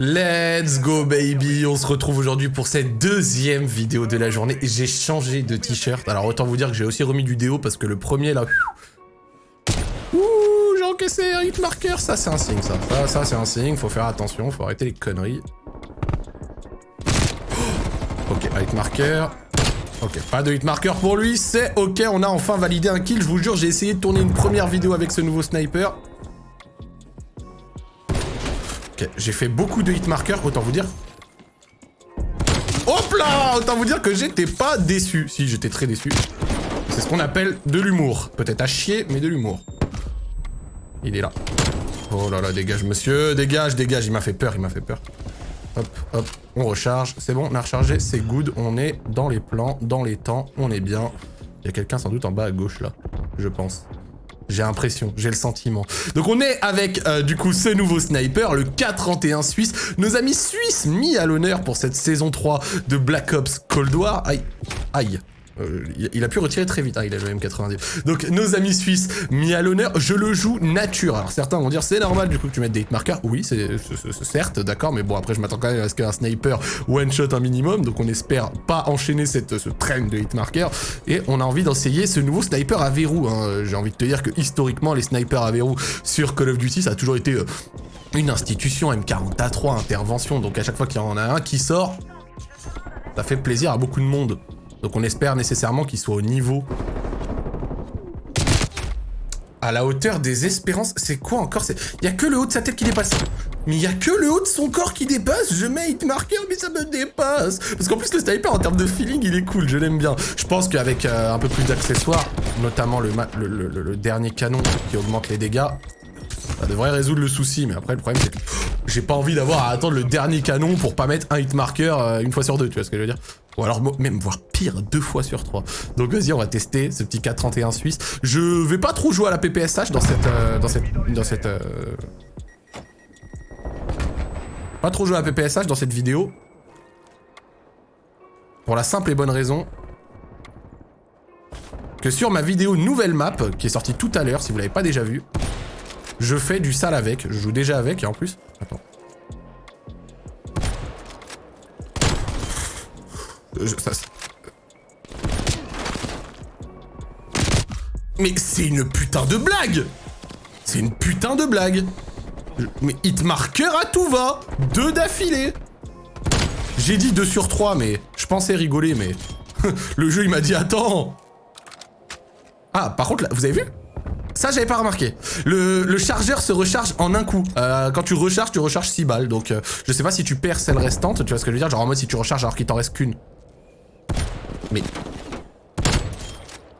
Let's go baby On se retrouve aujourd'hui pour cette deuxième vidéo de la journée. J'ai changé de t-shirt. Alors autant vous dire que j'ai aussi remis du déo parce que le premier là... Ouh, j'ai encaissé un hit marker. Ça c'est un signe ça. Ça, c'est un signe. Faut faire attention, faut arrêter les conneries. Ok, hit marker. Ok, pas de hit marker pour lui, c'est ok, on a enfin validé un kill, je vous jure, j'ai essayé de tourner une première vidéo avec ce nouveau sniper. J'ai fait beaucoup de hit marker, autant vous dire... Hop là Autant vous dire que j'étais pas déçu. Si, j'étais très déçu. C'est ce qu'on appelle de l'humour. Peut-être à chier, mais de l'humour. Il est là. Oh là là, dégage monsieur, dégage, dégage, il m'a fait peur, il m'a fait peur. Hop, hop, on recharge. C'est bon, on a rechargé, c'est good. On est dans les plans, dans les temps, on est bien. Il y a quelqu'un sans doute en bas à gauche là, je pense. J'ai l'impression, j'ai le sentiment. Donc on est avec, euh, du coup, ce nouveau sniper, le K31 suisse. Nos amis suisses mis à l'honneur pour cette saison 3 de Black Ops Cold War. Aïe, aïe. Euh, il a pu retirer très vite, hein, il a le M90. Donc nos amis suisses mis à l'honneur, je le joue nature. Alors certains vont dire c'est normal du coup que tu mettes des hitmarkers. Oui, c'est certes, d'accord, mais bon après je m'attends quand même à ce qu'un sniper one shot un minimum, donc on espère pas enchaîner cette, ce train de hitmarkers. Et on a envie d'essayer ce nouveau sniper à verrou. Hein. J'ai envie de te dire que historiquement les snipers à verrou sur Call of Duty ça a toujours été euh, une institution M40A3 intervention. Donc à chaque fois qu'il y en a un qui sort, ça fait plaisir à beaucoup de monde. Donc on espère nécessairement qu'il soit au niveau. À la hauteur des espérances. C'est quoi encore? Il y a que le haut de sa tête qui dépasse. Mais il y a que le haut de son corps qui dépasse. Je mets hit marker, mais ça me dépasse. Parce qu'en plus, le sniper, en termes de feeling, il est cool. Je l'aime bien. Je pense qu'avec euh, un peu plus d'accessoires, notamment le, dernier canon qui augmente les dégâts, ça devrait résoudre le souci. Mais après, le problème, c'est que j'ai pas envie d'avoir à attendre le dernier canon pour pas mettre un hit marker euh, une fois sur deux. Tu vois ce que je veux dire? Ou alors même voir pire, deux fois sur trois. Donc vas-y, on va tester ce petit K31 suisse. Je vais pas trop jouer à la PPSH dans cette... Euh, dans cette... Dans cette euh, Pas trop jouer à la PPSH dans cette vidéo. Pour la simple et bonne raison que sur ma vidéo nouvelle map, qui est sortie tout à l'heure, si vous l'avez pas déjà vu, je fais du sale avec. Je joue déjà avec, et en plus... Attends. Mais c'est une putain de blague C'est une putain de blague Mais hitmarker à tout va Deux d'affilée J'ai dit 2 sur 3, mais je pensais rigoler, mais... le jeu, il m'a dit, attends Ah, par contre, là, vous avez vu? Ça, j'avais pas remarqué. Le, chargeur se recharge en un coup. Euh, quand tu recharges, tu recharges 6 balles. Donc, euh, je sais pas si tu perds celle restante. Tu vois ce que je veux dire? Genre en mode si tu recharges alors qu'il t'en reste qu'une. Mais...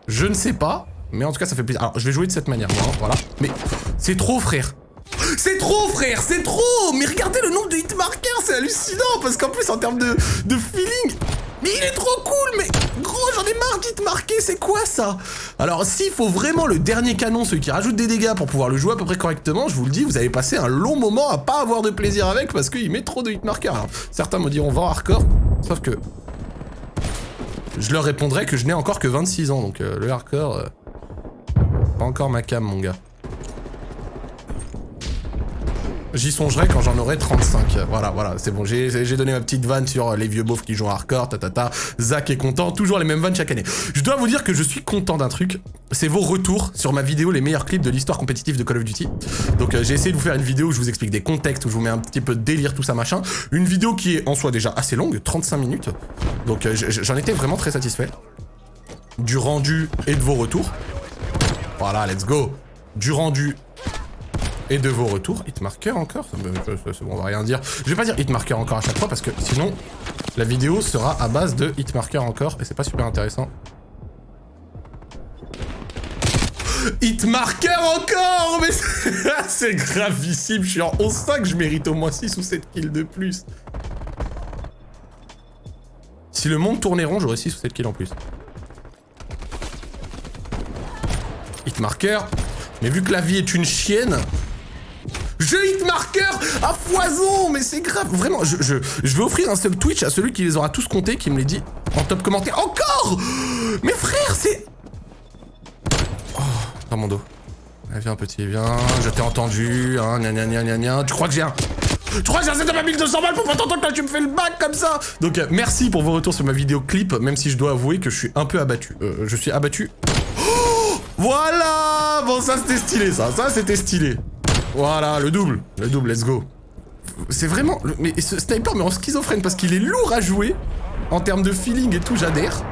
Je ne sais pas, mais en tout cas ça fait plaisir. Alors je vais jouer de cette manière, voilà. Mais c'est trop frère c'est trop frère, c'est trop Mais regardez le nombre de hitmarkers, c'est hallucinant Parce qu'en plus en termes de, de feeling, mais il est trop cool, mais gros j'en ai marre d'hitmarker, c'est quoi ça? Alors s'il faut vraiment le dernier canon, celui qui rajoute des dégâts pour pouvoir le jouer à peu près correctement, je vous le dis, vous allez passer un long moment à pas avoir de plaisir avec parce qu'il met trop de hitmarkers. Alors certains me diront va hardcore, sauf que je leur répondrai que je n'ai encore que 26 ans, donc euh, le hardcore... Euh, pas encore ma cam, mon gars. J'y songerai quand j'en aurai 35. Voilà, voilà, c'est bon. J'ai donné ma petite vanne sur les vieux beaufs qui jouent hardcore, tatata. Zach est content, toujours les mêmes vannes chaque année. Je dois vous dire que je suis content d'un truc. C'est vos retours sur ma vidéo les meilleurs clips de l'histoire compétitive de Call of Duty. Donc euh, j'ai essayé de vous faire une vidéo où je vous explique des contextes, où je vous mets un petit peu de délire, tout ça machin. Une vidéo qui est en soi déjà assez longue, 35 minutes. Donc euh, j'en étais vraiment très satisfait. Du rendu et de vos retours. Voilà, let's go. Du rendu et de vos retours. Hitmarker encore C'est bon, on va rien dire. Je vais pas dire hitmarker encore à chaque fois parce que sinon, la vidéo sera à base de hitmarker encore et c'est pas super intéressant. Hitmarker encore Mais c'est gravissime, je suis en 11-5, je mérite au moins 6 ou 7 kills de plus. Si le monde tournait rond, j'aurais 6 ou 7 kills en plus. Hitmarker. Mais vu que la vie est une chienne, marker à foison Mais c'est grave, vraiment, je, je, je, vais offrir un sub Twitch à celui qui les aura tous comptés, qui me les dit en top commentaire. Encore Mais frère, c'est... Oh, dans mon dos. viens petit, viens, je t'ai entendu, hein. Tu crois que j'ai un... Tu crois que j'ai assez de ma 1200 balles pour pas t'entendre que tu me fais le bac comme ça? Donc euh, merci pour vos retours sur ma vidéo clip, même si je dois avouer que je suis un peu abattu. Euh, je suis abattu. Oh voilà Bon ça c'était stylé ça, ça c'était stylé. Voilà, le double, le double, let's go. C'est vraiment... Mais ce sniper mais en schizophrène parce qu'il est lourd à jouer. En termes de feeling et tout, j'adhère.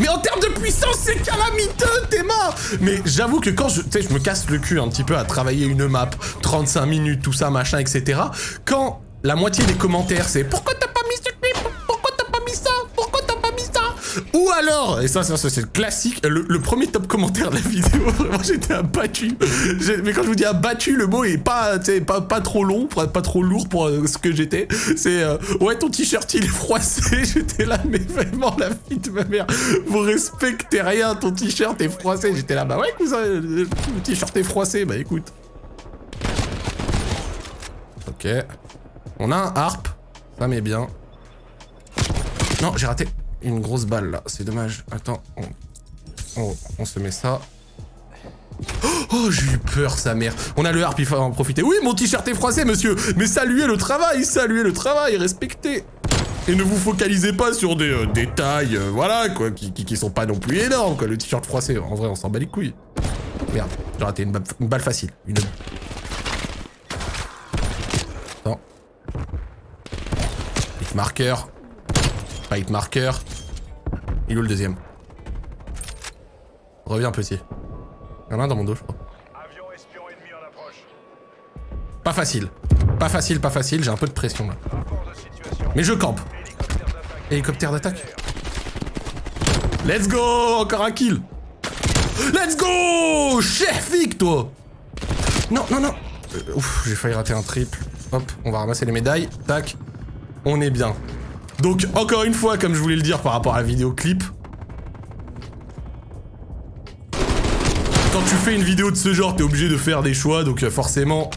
Mais en termes de puissance, c'est calamiteux, Théma Mais j'avoue que quand je, je me casse le cul un petit peu à travailler une map, 35 minutes, tout ça, machin, etc. Quand la moitié des commentaires, c'est « Pourquoi et ça, ça, c'est le classique, le, premier top commentaire de la vidéo, vraiment j'étais abattu. Mais quand je vous dis abattu, le mot est pas, pas, pas trop long, pas trop lourd pour euh, ce que j'étais. C'est, euh, ouais, ton t-shirt il est froissé, j'étais là, mais vraiment la fille de ma mère, vous respectez rien, ton t-shirt est froissé. J'étais là, bah ouais, cousin, le t-shirt est froissé, bah écoute. Ok. On a un harp, ça m'est bien. Non, j'ai raté une grosse balle là, c'est dommage. Attends, on, se met ça. Oh, j'ai eu peur, sa mère. On a le harp, il faut en profiter. Oui, mon t-shirt est froissé, monsieur. Mais saluez le travail, saluez le travail, respectez. Et ne vous focalisez pas sur des euh, détails, euh, voilà, quoi, qui, sont pas non plus énormes, quoi. Le t-shirt froissé, en vrai, on s'en bat les couilles. Merde, j'ai raté une, balle facile. Une... Attends. marqueur. Fight marker. Il est où le deuxième Reviens petit. Il y en a un dans mon dos, je crois. Pas facile. Pas facile, pas facile, j'ai un peu de pression là. Mais je campe. Hélicoptère d'attaque. Let's go Encore un kill Let's go Chef toi Non, non, non euh, Ouf, j'ai failli rater un triple. Hop, on va ramasser les médailles. Tac. On est bien. Donc, encore une fois, comme je voulais le dire par rapport à la vidéo clip, quand tu fais une vidéo de ce genre, t'es obligé de faire des choix, donc euh, forcément,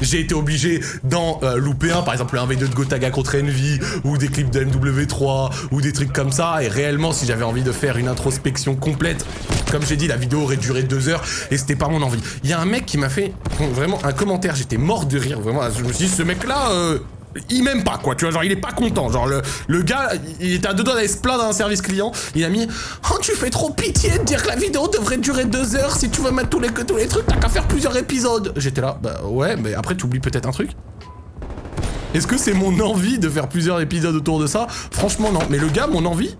j'ai été obligé d'en euh, louper un, par exemple un V2 de Gotaga contre Envy, ou des clips de MW3, ou des trucs comme ça, et réellement, si j'avais envie de faire une introspection complète, comme j'ai dit, la vidéo aurait duré deux heures, et c'était pas mon envie. Il y a un mec qui m'a fait vraiment un commentaire, j'étais mort de rire, vraiment, je me suis dit, ce mec-là... Euh, il m'aime pas quoi, tu vois, genre il est pas content, genre le, le gars, il était à deux doigts d'aller se plaindre un service client, il a mis « Oh tu fais trop pitié de dire que la vidéo devrait durer deux heures, si tu veux mettre tous les, tous les trucs, t'as qu'à faire plusieurs épisodes !» J'étais là, bah ouais, mais après tu oublies peut-être un truc. Est-ce que c'est mon envie de faire plusieurs épisodes autour de ça? Franchement non, mais le gars, mon envie...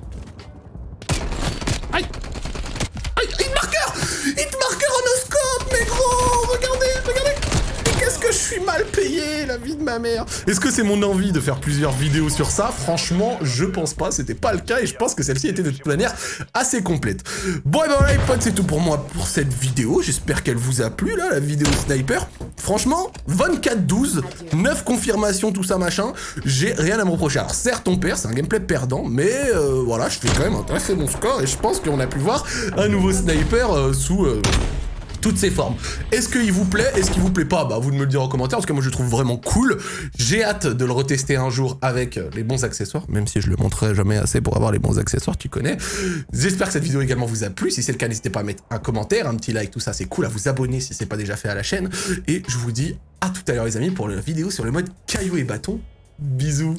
suis mal payé, la vie de ma mère Est-ce que c'est mon envie de faire plusieurs vidéos sur ça? Franchement, je pense pas, c'était pas le cas et je pense que celle-ci était de toute manière assez complète. Bon et ben voilà les potes, c'est tout pour moi pour cette vidéo. J'espère qu'elle vous a plu, là, la vidéo sniper. Franchement, 24-12, 9 confirmations, tout ça machin, j'ai rien à me reprocher. Alors certes, on perd, c'est un gameplay perdant, mais euh, voilà, je fais quand même un très bon score et je pense qu'on a pu voir un nouveau sniper euh, sous... Euh, toutes ses formes. Est-ce qu'il vous plaît Est-ce qu'il vous plaît pas? Bah vous me le dire en commentaire, parce que moi je le trouve vraiment cool. J'ai hâte de le retester un jour avec euh, les bons accessoires, même si je le montrerai jamais assez pour avoir les bons accessoires, tu connais. J'espère que cette vidéo également vous a plu. Si c'est le cas, n'hésitez pas à mettre un commentaire, un petit like, tout ça, c'est cool. À vous abonner si c'est pas déjà fait à la chaîne. Et je vous dis à tout à l'heure les amis pour la vidéo sur le mode caillou et bâton. Bisous